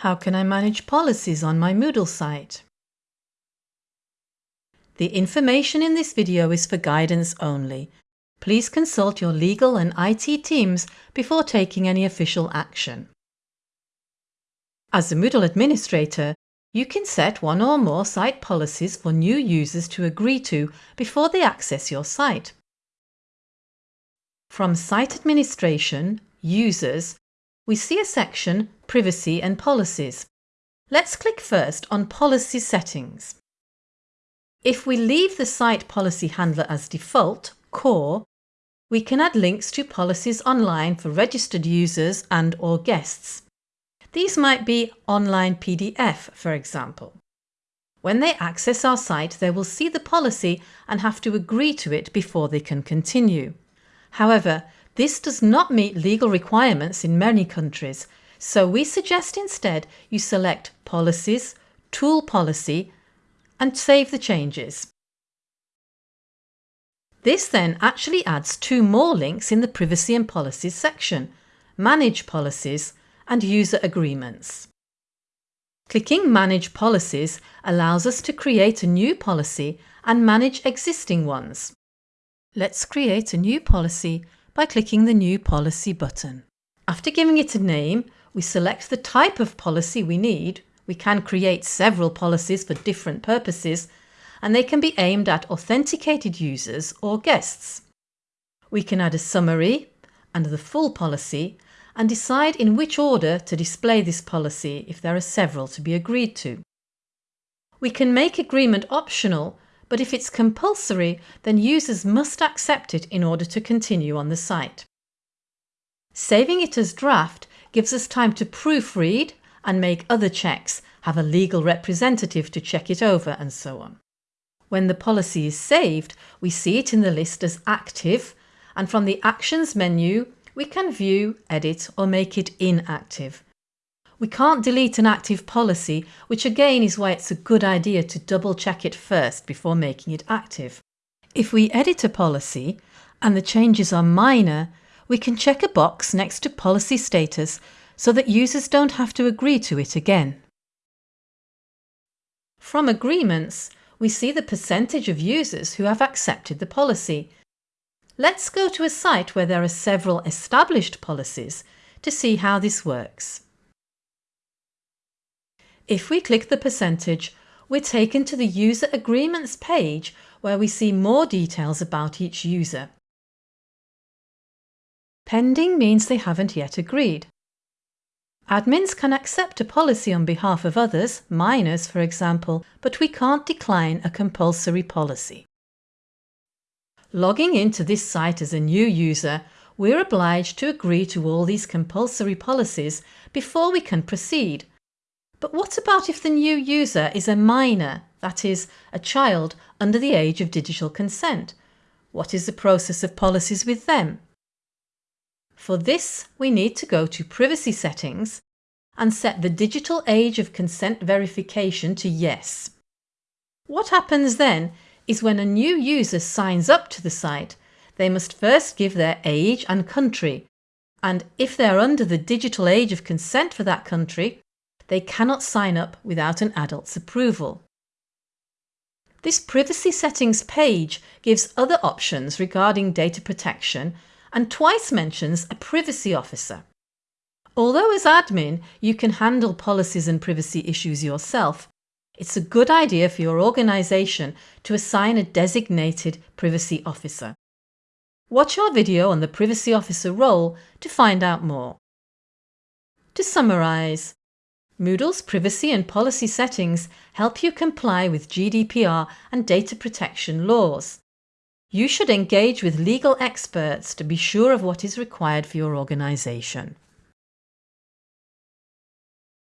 How can I manage policies on my Moodle site? The information in this video is for guidance only. Please consult your legal and IT teams before taking any official action. As a Moodle administrator, you can set one or more site policies for new users to agree to before they access your site. From Site Administration, Users, we see a section Privacy and Policies. Let's click first on Policy Settings. If we leave the Site Policy Handler as default, Core, we can add links to policies online for registered users and or guests. These might be online PDF, for example. When they access our site, they will see the policy and have to agree to it before they can continue. However, this does not meet legal requirements in many countries, so we suggest instead you select Policies, Tool Policy and save the changes. This then actually adds two more links in the Privacy and Policies section, Manage Policies and User Agreements. Clicking Manage Policies allows us to create a new policy and manage existing ones. Let's create a new policy by clicking the New Policy button. After giving it a name, we select the type of policy we need. We can create several policies for different purposes and they can be aimed at authenticated users or guests. We can add a summary and the full policy and decide in which order to display this policy if there are several to be agreed to. We can make agreement optional but if it's compulsory, then users must accept it in order to continue on the site. Saving it as draft gives us time to proofread and make other checks, have a legal representative to check it over and so on. When the policy is saved, we see it in the list as active and from the Actions menu we can view, edit or make it inactive. We can't delete an active policy, which again is why it's a good idea to double check it first before making it active. If we edit a policy and the changes are minor, we can check a box next to policy status so that users don't have to agree to it again. From agreements, we see the percentage of users who have accepted the policy. Let's go to a site where there are several established policies to see how this works. If we click the percentage, we're taken to the User Agreements page where we see more details about each user. Pending means they haven't yet agreed. Admins can accept a policy on behalf of others, minors for example, but we can't decline a compulsory policy. Logging into this site as a new user, we're obliged to agree to all these compulsory policies before we can proceed but what about if the new user is a minor, that is, a child under the age of digital consent? What is the process of policies with them? For this, we need to go to Privacy Settings and set the digital age of consent verification to Yes. What happens then is when a new user signs up to the site, they must first give their age and country, and if they're under the digital age of consent for that country, they cannot sign up without an adult's approval. This privacy settings page gives other options regarding data protection and twice mentions a privacy officer. Although as admin you can handle policies and privacy issues yourself, it's a good idea for your organisation to assign a designated privacy officer. Watch our video on the privacy officer role to find out more. To summarise, Moodle's privacy and policy settings help you comply with GDPR and data protection laws. You should engage with legal experts to be sure of what is required for your organisation.